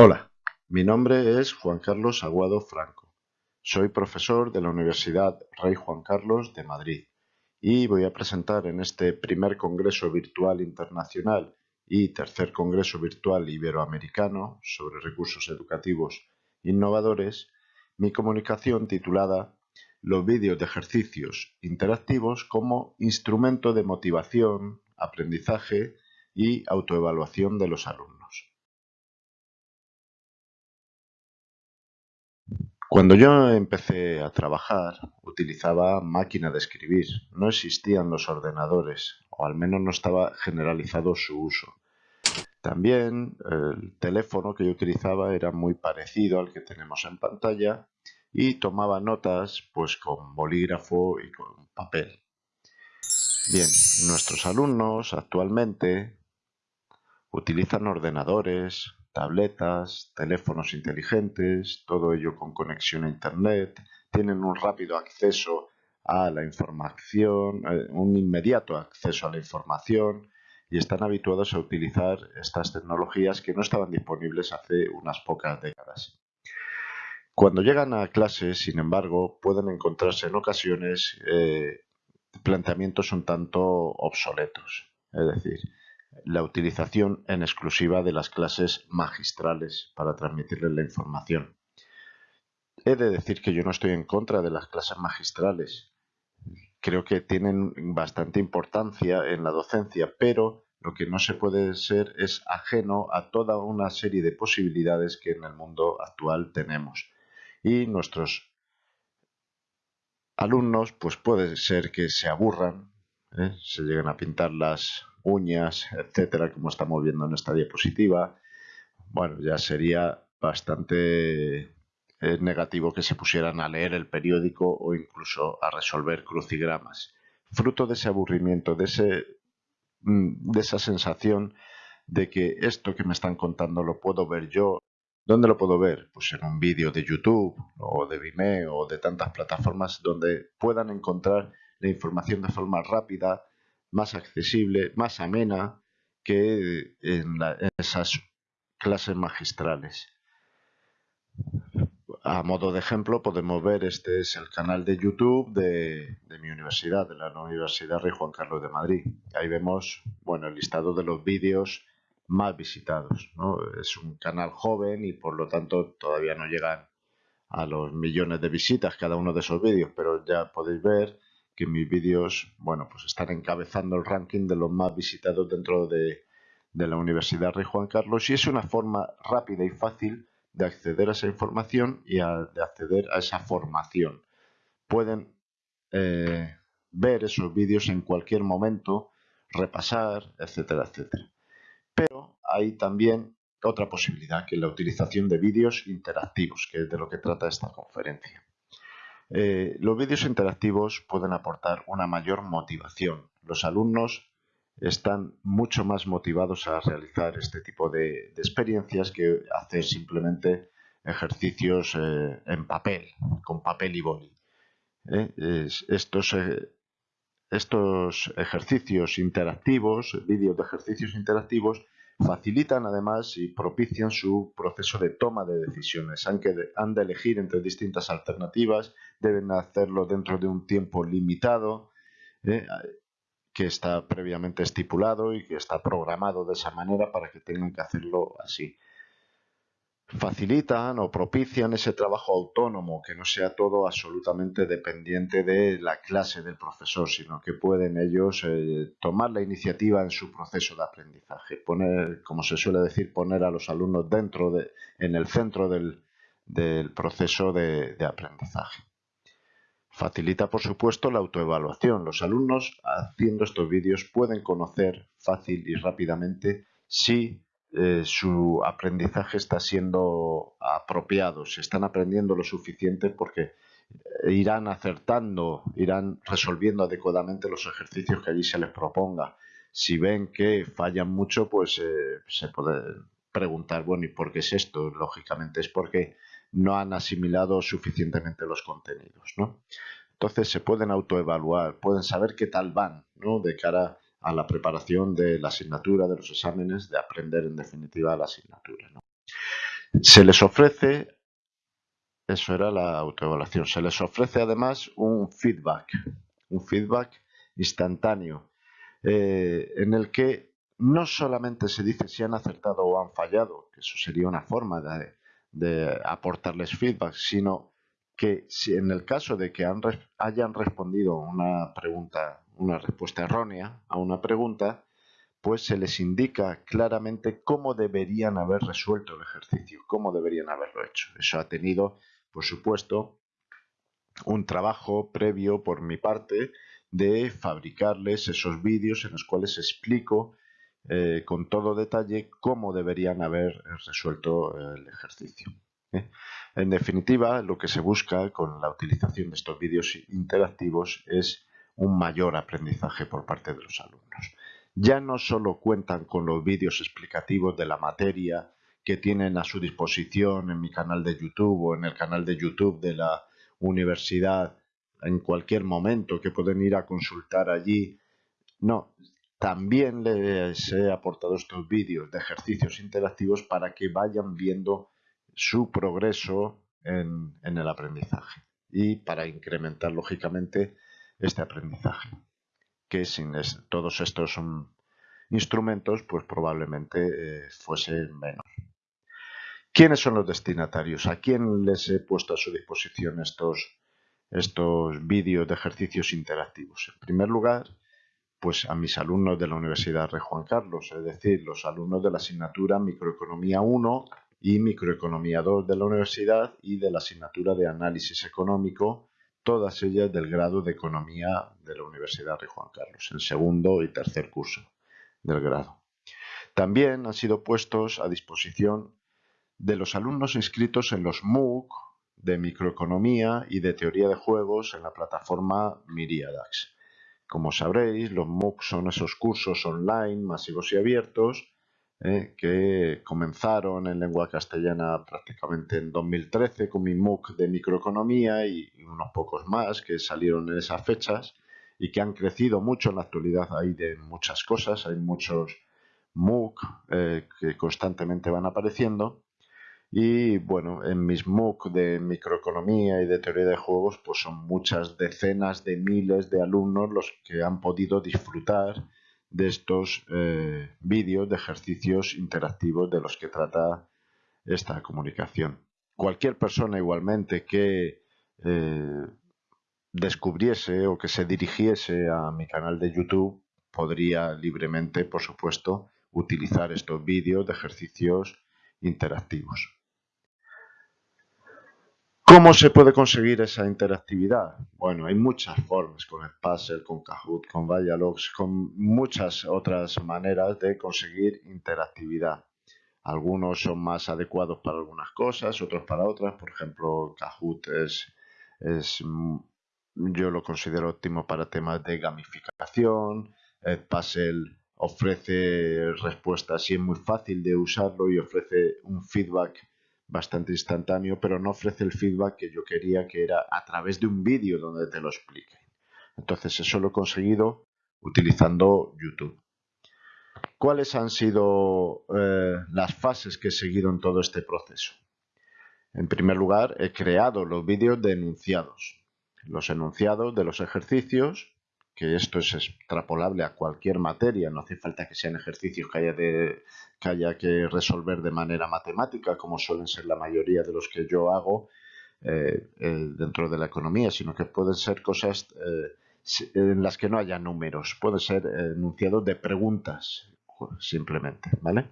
Hola, mi nombre es Juan Carlos Aguado Franco. Soy profesor de la Universidad Rey Juan Carlos de Madrid y voy a presentar en este primer Congreso Virtual Internacional y tercer Congreso Virtual Iberoamericano sobre recursos educativos innovadores mi comunicación titulada Los vídeos de ejercicios interactivos como instrumento de motivación, aprendizaje y autoevaluación de los alumnos. Cuando yo empecé a trabajar utilizaba máquina de escribir, no existían los ordenadores, o al menos no estaba generalizado su uso. También el teléfono que yo utilizaba era muy parecido al que tenemos en pantalla y tomaba notas pues con bolígrafo y con papel. Bien, nuestros alumnos actualmente utilizan ordenadores, tabletas, teléfonos inteligentes, todo ello con conexión a Internet, tienen un rápido acceso a la información, eh, un inmediato acceso a la información y están habituados a utilizar estas tecnologías que no estaban disponibles hace unas pocas décadas. Cuando llegan a clases, sin embargo, pueden encontrarse en ocasiones eh, planteamientos un tanto obsoletos, es decir, la utilización en exclusiva de las clases magistrales para transmitirles la información. He de decir que yo no estoy en contra de las clases magistrales. Creo que tienen bastante importancia en la docencia, pero lo que no se puede ser es ajeno a toda una serie de posibilidades que en el mundo actual tenemos. Y nuestros alumnos, pues puede ser que se aburran, ¿eh? se lleguen a pintar las uñas, etcétera, como estamos viendo en esta diapositiva. Bueno, ya sería bastante es negativo que se pusieran a leer el periódico o incluso a resolver crucigramas. Fruto de ese aburrimiento, de, ese, mm, de esa sensación de que esto que me están contando lo puedo ver yo. ¿Dónde lo puedo ver? Pues en un vídeo de YouTube o de Vimeo o de tantas plataformas donde puedan encontrar la información de forma rápida, más accesible, más amena que en esas clases magistrales. A modo de ejemplo podemos ver, este es el canal de YouTube de, mi universidad, de la Universidad Rey Juan Carlos de Madrid. Ahí vemos bueno, el listado de los vídeos más visitados. Es un canal joven y por lo tanto todavía no llegan a los millones de visitas cada uno de esos vídeos, pero ya podéis ver que mis vídeos bueno, pues están encabezando el ranking de los más visitados dentro de, de la Universidad Rey Juan Carlos y es una forma rápida y fácil de acceder a esa información y de acceder a esa formación. Pueden eh, ver esos vídeos en cualquier momento, repasar, etcétera, etcétera. Pero hay también otra posibilidad, que es la utilización de vídeos interactivos, que es de lo que trata esta conferencia. Eh, los vídeos interactivos pueden aportar una mayor motivación. Los alumnos están mucho más motivados a realizar este tipo de, experiencias que hacer simplemente ejercicios eh, en papel, con papel y boli. ¿eh? estos, estos ejercicios interactivos, vídeos de ejercicios interactivos, facilitan además y propician su proceso de toma de decisiones. Aunque han de elegir entre distintas alternativas, deben hacerlo dentro de un tiempo limitado que está previamente estipulado y que está programado de esa manera para que tengan que hacerlo así. Facilitan o propician ese trabajo autónomo, que no sea todo absolutamente dependiente de la clase del profesor, sino que pueden ellos eh, tomar la iniciativa en su proceso de aprendizaje, poner, como se suele decir, poner a los alumnos dentro de, en el centro del, proceso de aprendizaje. Facilita, por supuesto, la autoevaluación. Los alumnos haciendo estos vídeos pueden conocer fácil y rápidamente si eh, su aprendizaje está siendo apropiado, si están aprendiendo lo suficiente porque irán acertando, irán resolviendo adecuadamente los ejercicios que allí se les proponga. Si ven que fallan mucho, pues eh, se puede preguntar, bueno, ¿y por qué es esto? Lógicamente es porque no han asimilado suficientemente los contenidos, ¿no? Entonces se pueden autoevaluar, pueden saber qué tal van, ¿no? De cara a la preparación de la asignatura, de los exámenes, de aprender en definitiva la asignatura, Se les ofrece, eso era la autoevaluación, se les ofrece además un feedback, un feedback instantáneo, eh, en el que no solamente se dice si han acertado o han fallado, que eso sería una forma de, de aportarles feedback, sino que si en el caso de que hayan respondido una pregunta, una respuesta errónea a una pregunta, pues se les indica claramente cómo deberían haber resuelto el ejercicio, cómo deberían haberlo hecho. Eso ha tenido, por supuesto, un trabajo previo por mi parte de fabricarles esos vídeos en los cuales explico eh, con todo detalle cómo deberían haber resuelto el ejercicio. ¿eh? En definitiva, lo que se busca con la utilización de estos vídeos interactivos es un mayor aprendizaje por parte de los alumnos. Ya no solo cuentan con los vídeos explicativos de la materia que tienen a su disposición en mi canal de YouTube o en el canal de YouTube de la universidad en cualquier momento que pueden ir a consultar allí. No, también les he aportado estos vídeos de ejercicios interactivos para que vayan viendo su progreso en, el aprendizaje y para incrementar lógicamente este aprendizaje que sin todos estos instrumentos pues probablemente eh, fuese menos. ¿Quiénes son los destinatarios? ¿A quién les he puesto a su disposición estos, estos vídeos de ejercicios interactivos? En primer lugar, pues a mis alumnos de la Universidad Rey Juan Carlos, es decir, los alumnos de la asignatura Microeconomía 1 y Microeconomía 2 de la universidad y de la asignatura de Análisis Económico, todas ellas del grado de Economía de la Universidad Rey Juan Carlos, el segundo y tercer curso del grado. También han sido puestos a disposición de los alumnos inscritos en los MOOC de microeconomía y de teoría de juegos en la plataforma Miriadax. Como sabréis, los MOOC son esos cursos online masivos y abiertos eh, que comenzaron en lengua castellana prácticamente en 2013 con mi MOOC de microeconomía y unos pocos más que salieron en esas fechas y que han crecido mucho en la actualidad. Hay de muchas cosas, hay muchos MOOC eh, que constantemente van apareciendo. Y bueno, en mis MOOC de microeconomía y de teoría de juegos, pues son muchas decenas de miles de alumnos los que han podido disfrutar de estos eh, vídeos de ejercicios interactivos de los que trata esta comunicación. Cualquier persona igualmente que eh, descubriese o que se dirigiese a mi canal de YouTube podría libremente, por supuesto, utilizar estos vídeos de ejercicios interactivos. ¿Cómo se puede conseguir esa interactividad? Bueno, hay muchas formas, con Puzzle, con Kahoot, con Dialogs, con muchas otras maneras de conseguir interactividad. Algunos son más adecuados para algunas cosas, otros para otras. Por ejemplo, Kahoot es, es yo lo considero óptimo para temas de gamificación. Puzzle ofrece respuestas y es muy fácil de usarlo y ofrece un feedback bastante instantáneo, pero no ofrece el feedback que yo quería, que era a través de un vídeo donde te lo explique. Entonces eso lo he conseguido utilizando YouTube. ¿Cuáles han sido eh, las fases que he seguido en todo este proceso? En primer lugar, he creado los vídeos de enunciados. Los enunciados de los ejercicios que esto es extrapolable a cualquier materia, no hace falta que sean ejercicios que haya, de, que haya que resolver de manera matemática, como suelen ser la mayoría de los que yo hago eh, eh, dentro de la economía, sino que pueden ser cosas eh, en las que no haya números, pueden ser enunciados de preguntas simplemente, ¿vale?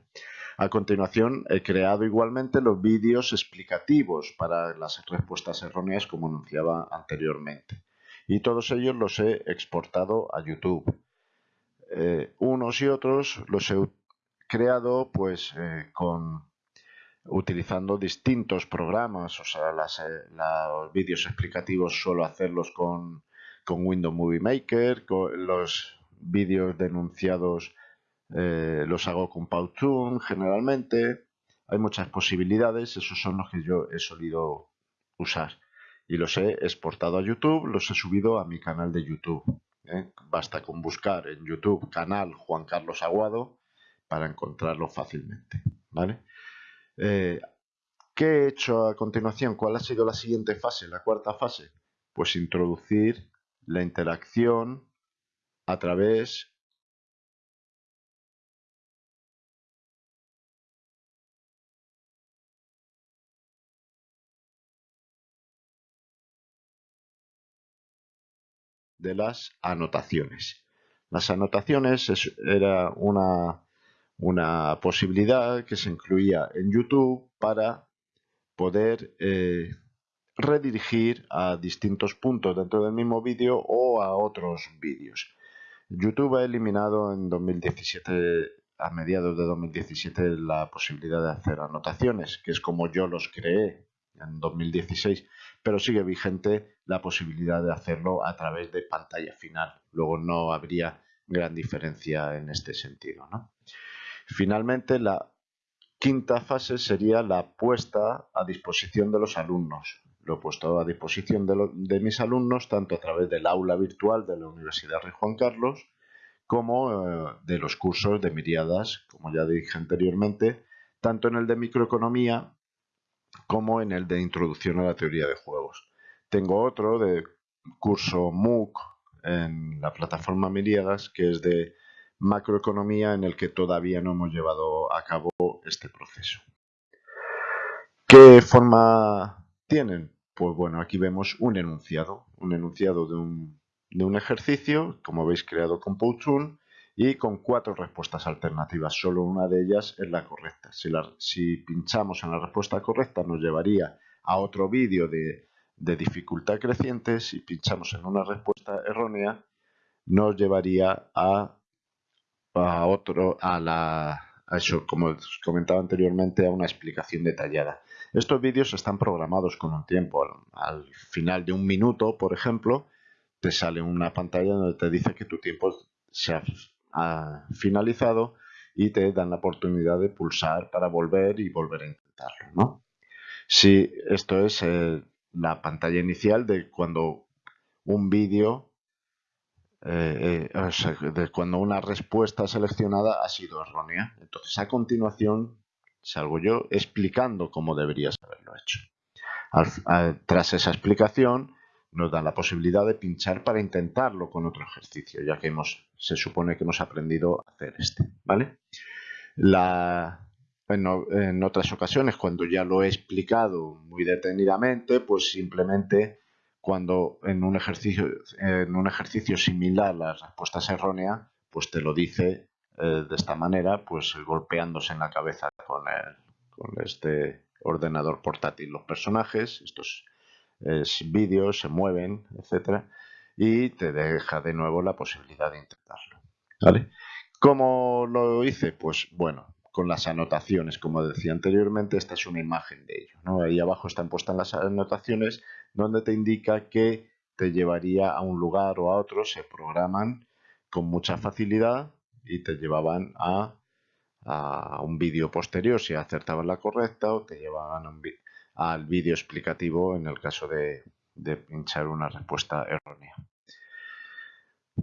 A continuación, he creado igualmente los vídeos explicativos para las respuestas erróneas como anunciaba anteriormente y todos ellos los he exportado a YouTube. Eh, unos y otros los he creado pues eh, con utilizando distintos programas, o sea, eh, los vídeos explicativos suelo hacerlos con, con Windows Movie Maker, los vídeos denunciados los hago con Powtoon generalmente. Hay muchas posibilidades, esos son los que yo he solido usar y los he exportado a YouTube, los he subido a mi canal de YouTube. ¿eh? Basta con buscar en YouTube canal Juan Carlos Aguado para encontrarlo fácilmente. ¿vale? Eh, ¿Qué he hecho a continuación? ¿Cuál ha sido la siguiente fase, la cuarta fase? Pues introducir la interacción a través de las anotaciones. Las anotaciones era una, una posibilidad que se incluía en YouTube para poder eh, redirigir a distintos puntos dentro del mismo vídeo o a otros vídeos. YouTube ha eliminado en 2017, a mediados de 2017, la posibilidad de hacer anotaciones, que es como yo los creé en 2016, pero sigue vigente la posibilidad de hacerlo a través de pantalla final. Luego no habría gran diferencia en este sentido. Finalmente, la quinta fase sería la puesta a disposición de los alumnos. Lo he puesto a disposición de, mis alumnos tanto a través del aula virtual de la Universidad Rey Juan Carlos como eh, de los cursos de miriadas, como ya dije anteriormente, tanto en el de microeconomía como en el de introducción a la teoría de juegos. Tengo otro de curso MOOC en la plataforma Miriadas que es de macroeconomía en el que todavía no hemos llevado a cabo este proceso. ¿Qué forma tienen? Pues bueno, aquí vemos un enunciado, un enunciado de un, de un ejercicio, como veis creado con Powtoon, y con cuatro respuestas alternativas. Solo una de ellas es la correcta. Si, pinchamos en la respuesta correcta nos llevaría a otro vídeo de, de, dificultad creciente. Si pinchamos en una respuesta errónea nos llevaría a, a otro, a la, eso, como os comentaba anteriormente, a una explicación detallada. Estos vídeos están programados con un tiempo. Al, final de un minuto, por ejemplo, te sale una pantalla donde te dice que tu tiempo se ha finalizado y te dan la oportunidad de pulsar para volver y volver a intentarlo. ¿no? Si esto es eh, la pantalla inicial de cuando un vídeo, eh, eh, de cuando una respuesta seleccionada ha sido errónea. Entonces a continuación salgo yo explicando cómo deberías haberlo hecho. tras esa explicación nos dan la posibilidad de pinchar para intentarlo con otro ejercicio, ya que hemos, se supone que hemos aprendido a hacer este, ¿vale? en, otras ocasiones, cuando ya lo he explicado muy detenidamente, pues simplemente cuando en un ejercicio, en un ejercicio similar la respuesta es errónea, pues te lo dice eh, de esta manera, pues golpeándose en la cabeza con, con este ordenador portátil los personajes, vídeos, se mueven, etcétera, y te deja de nuevo la posibilidad de intentarlo. ¿Vale? ¿Cómo lo hice? Pues bueno, con las anotaciones, como decía anteriormente, esta es una imagen de ello. ¿no? Ahí abajo están puestas las anotaciones donde te indica que te llevaría a un lugar o a otro, se programan con mucha facilidad y te llevaban a, a un vídeo posterior si acertabas la correcta o te llevaban al vídeo explicativo en el caso de, pinchar una respuesta errónea.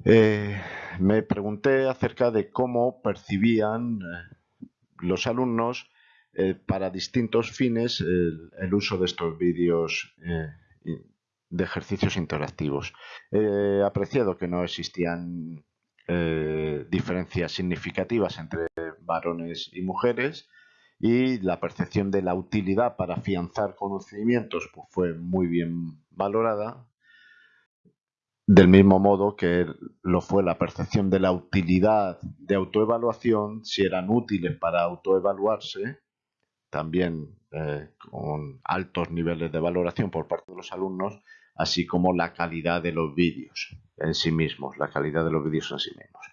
Eh, me pregunté acerca de cómo percibían eh, los alumnos eh, para distintos fines el, uso de estos vídeos de ejercicios interactivos. He apreciado que no existían diferencias significativas entre varones y mujeres y la percepción de la utilidad para afianzar conocimientos pues fue muy bien valorada del mismo modo que lo fue la percepción de la utilidad de autoevaluación, si eran útiles para autoevaluarse, también eh, con altos niveles de valoración por parte de los alumnos, así como la calidad de los vídeos en sí mismos, la calidad de los vídeos en sí mismos.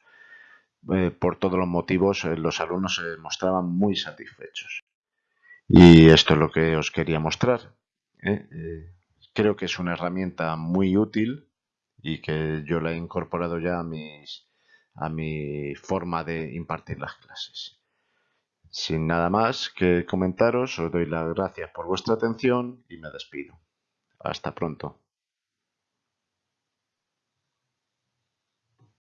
Eh, por todos los motivos, eh, los alumnos se mostraban muy satisfechos. Y esto es lo que os quería mostrar. ¿eh? creo que es una herramienta muy útil y que yo la he incorporado ya a, mis, a mi forma de impartir las clases. Sin nada más que comentaros, os doy las gracias por vuestra atención y me despido. Hasta pronto.